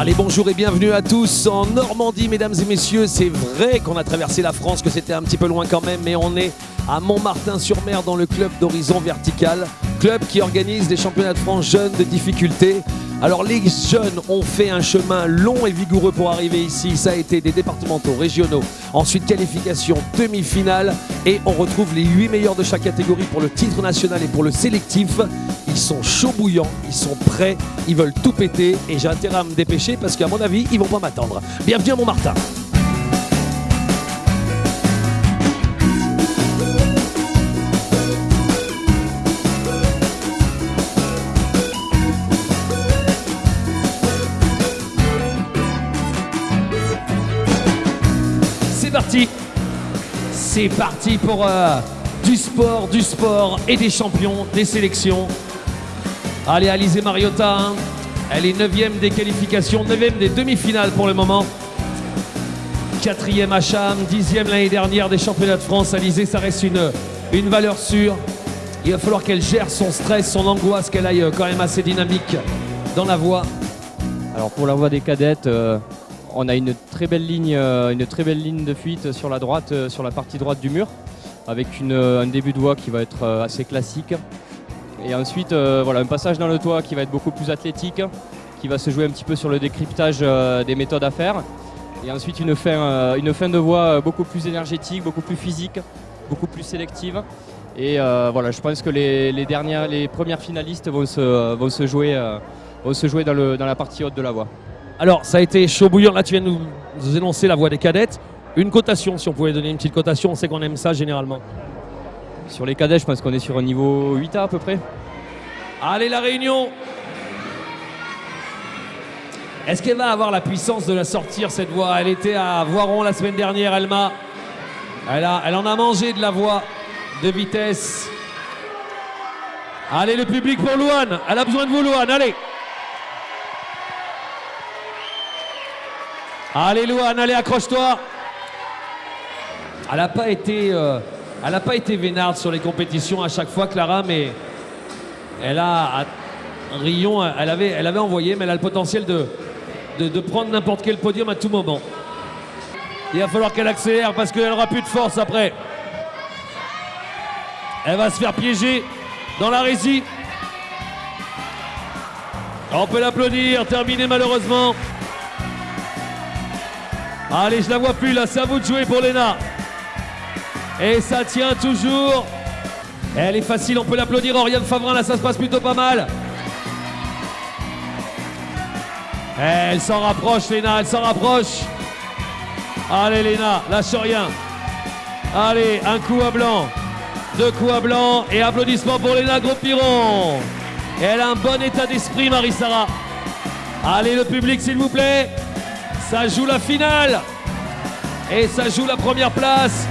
Allez, bonjour et bienvenue à tous en Normandie, mesdames et messieurs. C'est vrai qu'on a traversé la France, que c'était un petit peu loin quand même, mais on est à Montmartin-sur-Mer dans le club d'Horizon Vertical, club qui organise des championnats de France jeunes de difficulté. Alors les jeunes ont fait un chemin long et vigoureux pour arriver ici. Ça a été des départementaux, régionaux, ensuite qualification, demi-finale et on retrouve les 8 meilleurs de chaque catégorie pour le titre national et pour le sélectif. Ils sont chauds bouillants, ils sont prêts, ils veulent tout péter et j'ai intérêt à me dépêcher parce qu'à mon avis, ils vont pas m'attendre. Bienvenue à Montmartin. Parti C'est parti pour euh, du sport, du sport et des champions, des sélections. Allez, Alizé Mariota, hein. elle est 9 des qualifications, 9 des demi-finales pour le moment. 4e à Cham, 10e l'année dernière des championnats de France. Alizé, ça reste une, une valeur sûre. Il va falloir qu'elle gère son stress, son angoisse, qu'elle aille euh, quand même assez dynamique dans la voie. Alors pour la voie des cadettes, euh, on a une très belle ligne, euh, une très belle ligne de fuite sur la droite, euh, sur la partie droite du mur, avec euh, un début de voie qui va être assez classique. Et ensuite, voilà, un passage dans le toit qui va être beaucoup plus athlétique, qui va se jouer un petit peu sur le décryptage des méthodes à faire. Et ensuite une fin, de voie beaucoup plus énergétique, beaucoup plus physique, beaucoup plus sélective. Et voilà, je pense que les, premières finalistes vont se, jouer, dans la partie haute de la voie. Alors, ça a été chaud bouillant. Là, tu viens de nous, nous énoncer la voie des cadettes. Une cotation, si on pouvait donner une petite cotation, on sait qu'on aime ça généralement. Sur les cadets, je pense qu'on est sur un niveau 8A à peu près. Allez, la réunion Est-ce qu'elle va avoir la puissance de la sortir, cette voie Elle était à Voiron la semaine dernière, Elma. Elle, a, elle en a mangé de la voie de vitesse. Allez, le public pour Louane. Elle a besoin de vous, Louane. Allez Allez, Louane, allez, accroche-toi. Elle n'a pas été... euh, pas été vénarde sur les compétitions à chaque fois, Clara, mais elle a, à Rion, elle avait, elle avait envoyé, mais elle a le potentiel de, prendre n'importe quel podium à tout moment. Il va falloir qu'elle accélère parce qu'elle aura plus de force après. Elle va se faire piéger dans la résie. On peut l'applaudir, terminé malheureusement. Allez, je la vois plus là, c'est à vous de jouer pour Léna. Et ça tient toujours. Elle est facile, on peut l'applaudir. Oriane Favrin, là, ça se passe plutôt pas mal. Elle s'en rapproche, Léna, elle s'en rapproche. Allez, Léna, lâche rien. Allez, un coup à blanc. Deux coups à blanc. Et applaudissements pour Léna Gros-Piron. Elle a un bon état d'esprit, Marie-Sara. Allez, le public, s'il vous plaît. Ça joue la finale. Et ça joue la première place.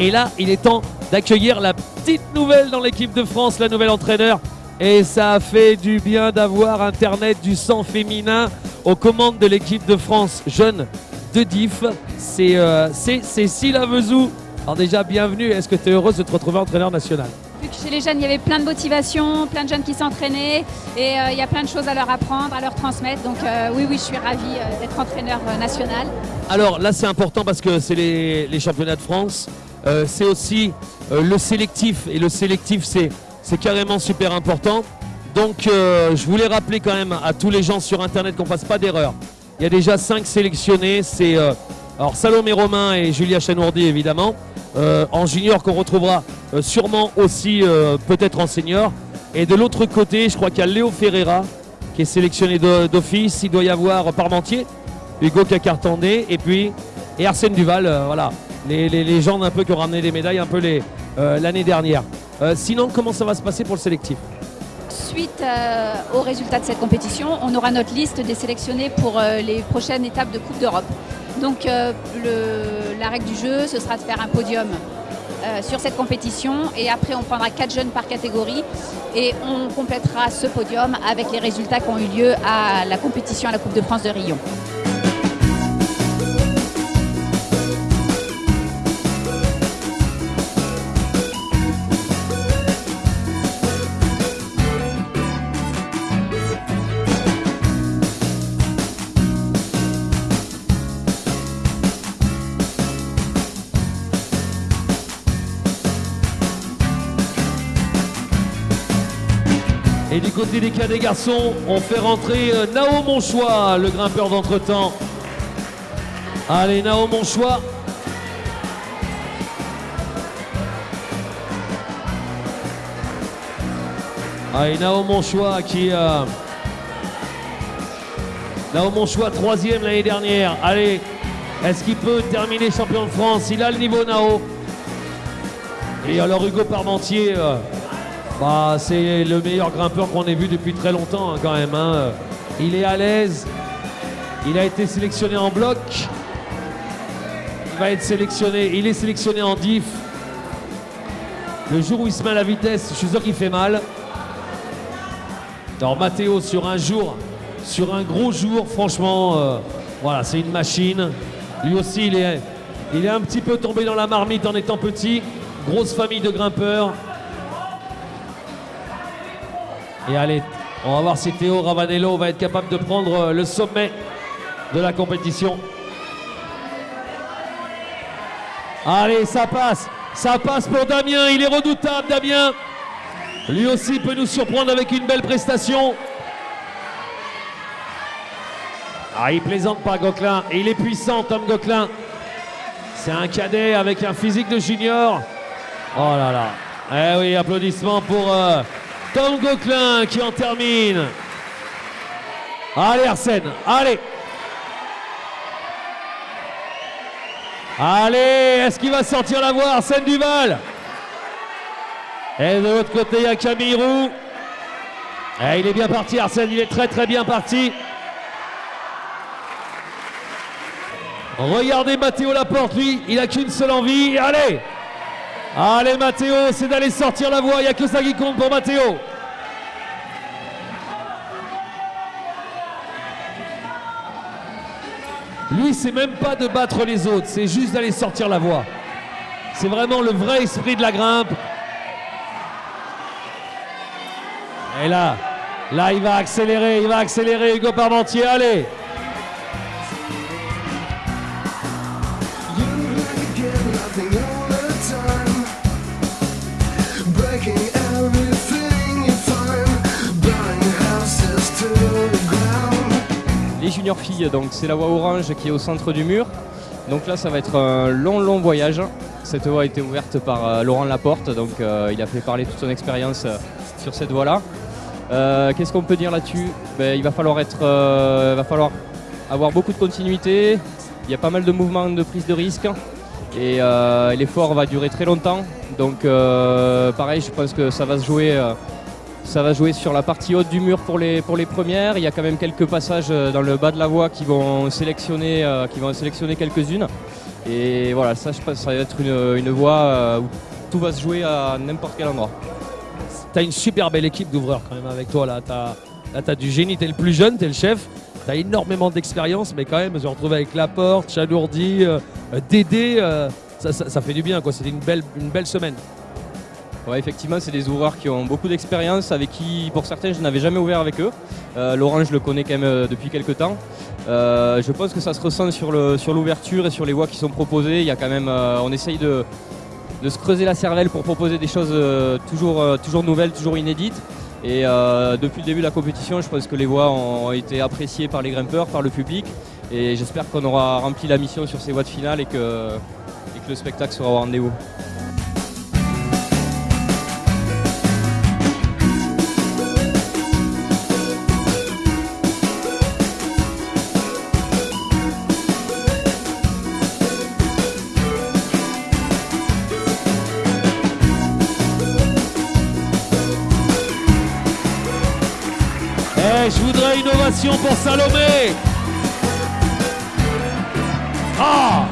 Et là, il est temps d'accueillir la petite nouvelle dans l'équipe de France, la nouvelle entraîneur. Et ça a fait du bien d'avoir Internet du sang féminin aux commandes de l'équipe de France jeune de DIF. C'est euh, c'est Cécile Avezou. Alors déjà, bienvenue. Est-ce que tu es heureuse de te retrouver entraîneur national Vu que chez les jeunes, il y avait plein de motivation, plein de jeunes qui s'entraînaient et euh, il y a plein de choses à leur apprendre, à leur transmettre. Donc euh, oui, oui, je suis ravie d'être entraîneur national. Alors là, c'est important parce que c'est les, les championnats de France. Euh, c'est aussi euh, le sélectif. Et le sélectif, c'est carrément super important. Donc, euh, je voulais rappeler quand même à tous les gens sur Internet qu'on ne fasse pas d'erreur. Il y a déjà cinq sélectionnés. C'est alors Salomé Romain et Julia Chanourdi, évidemment. En junior, qu'on retrouvera sûrement aussi peut-être en senior. Et de l'autre côté, je crois qu'il y a Léo Ferreira qui est sélectionné d'office. Il doit y avoir Parmentier, Hugo Cacartandé et puis et Arsène Duval. voilà, les, les légendes un peu qui ont ramené des médailles un peu les, euh, l'année dernière. Euh, sinon, comment ça va se passer pour le sélectif Suite euh, aux résultats de cette compétition, on aura notre liste des sélectionnés pour les prochaines étapes de Coupe d'Europe. Donc la règle du jeu, ce sera de faire un podium sur cette compétition et après on prendra quatre jeunes par catégorie et on complétera ce podium avec les résultats qui ont eu lieu à la compétition à la Coupe de France de Rio. Côté des des garçons, on fait rentrer euh, Nao Monchois, le grimpeur d'entretemps. Allez, Nao Monchois. Allez, Nao Monchois qui... euh, Nao Monchois, troisième l'année dernière. Allez, est-ce qu'il peut terminer champion de France? Il a le niveau Nao. Et alors Hugo Parmentier... euh, bah, c'est le meilleur grimpeur qu'on ait vu depuis très longtemps hein, quand même. hein. Il est à l'aise. Il a été sélectionné en bloc. Il va être sélectionné. Il est sélectionné en diff. Le jour où il se met à la vitesse, je suis sûr qu'il fait mal. Alors Matteo sur un jour, sur un gros jour, franchement, euh, voilà, c'est une machine. Lui aussi, il est un petit peu tombé dans la marmite en étant petit. Grosse famille de grimpeurs. Et allez, on va voir si Théo Ravanello va être capable de prendre euh, le sommet de la compétition. Allez, ça passe. Ça passe pour Damien. Il est redoutable, Damien. Lui aussi peut nous surprendre avec une belle prestation. Ah, il plaisante pas, Gauquelin. Il est puissant, Tom Gauquelin. C'est un cadet avec un physique de junior. Oh là là. Eh oui, applaudissements pour euh, Tom Gauquelin qui en termine. Allez Arsène, allez. Allez, est-ce qu'il va sortir la voie Arsène Duval? Et de l'autre côté, il y a Camille Roux. Eh, il est bien parti Arsène, il est très très bien parti. Regardez Mathéo Laporte, lui, il a qu'une seule envie. Allez Allez Mathéo, c'est d'aller sortir la voie, il n'y a que ça qui compte pour Mathéo. Lui, c'est même pas de battre les autres, c'est juste d'aller sortir la voie. C'est vraiment le vrai esprit de la grimpe. Et là, là, il va accélérer, il va accélérer, Hugo Parmentier, allez Les juniors filles, donc c'est la voie orange qui est au centre du mur. Donc là, ça va être un long, long voyage. Cette voie a été ouverte par euh, Laurent Laporte, donc euh, il a fait parler toute son expérience euh, sur cette voie-là. Qu'est-ce qu'on peut dire là-dessus? Ben, Il va falloir être, va falloir avoir beaucoup de continuité. Il y a pas mal de mouvements de prise de risque et l'effort va durer très longtemps. Donc pareil, je pense que ça va se jouer. Ça va jouer sur la partie haute du mur pour les, pour les premières. Il y a quand même quelques passages euh, dans le bas de la voie qui vont sélectionner, euh, sélectionner quelques-unes. Et voilà, ça, je pense, ça va être une, une voie euh, où tout va se jouer à n'importe quel endroit. T'as une super belle équipe d'ouvreurs quand même avec toi là. T'as là, t'as du génie, t'es le plus jeune, t'es le chef. T'as énormément d'expérience, mais quand même, je me retrouve avec Laporte, Chalourdi, Dédé. ça, ça- ça fait du bien quoi. C'était une belle, une belle semaine. Effectivement, c'est des ouvreurs qui ont beaucoup d'expérience, avec qui, pour certains, je n'avais jamais ouvert avec eux. Euh, Laurent, je le connais quand même euh, depuis quelques temps. Euh, je pense que ça se ressent sur l'ouverture et sur les voies qui sont proposées. Il y a quand même, euh, on essaye de, se creuser la cervelle pour proposer des choses toujours, toujours nouvelles, toujours inédites. Et depuis le début de la compétition, je pense que les voies ont été appréciées par les grimpeurs, par le public. Et j'espère qu'on aura rempli la mission sur ces voies de finale et que le spectacle sera au rendez-vous. Je voudrais une ovation pour Salomé. Ah